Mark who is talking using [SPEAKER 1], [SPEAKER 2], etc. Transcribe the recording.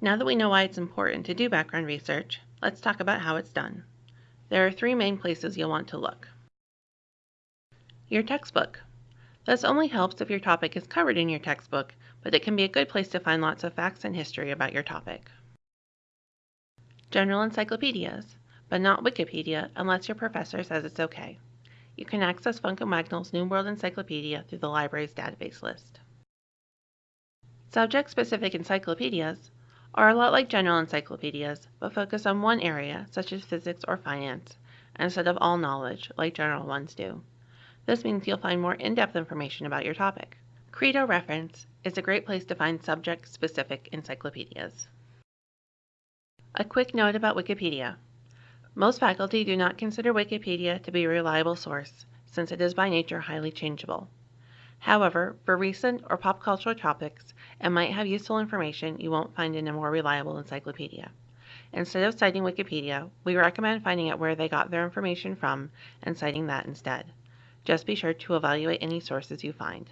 [SPEAKER 1] Now that we know why it's important to do background research, let's talk about how it's done. There are three main places you'll want to look. Your textbook. This only helps if your topic is covered in your textbook, but it can be a good place to find lots of facts and history about your topic. General encyclopedias, but not Wikipedia unless your professor says it's okay. You can access Funk and Wagnall's New World Encyclopedia through the library's database list. Subject-specific encyclopedias are a lot like general encyclopedias, but focus on one area, such as physics or finance, instead of all knowledge, like general ones do. This means you'll find more in-depth information about your topic. Credo Reference is a great place to find subject-specific encyclopedias. A quick note about Wikipedia. Most faculty do not consider Wikipedia to be a reliable source, since it is by nature highly changeable. However, for recent or pop cultural topics, it might have useful information you won't find in a more reliable encyclopedia. Instead of citing Wikipedia, we recommend finding out where they got their information from and citing that instead. Just be sure to evaluate any sources you find.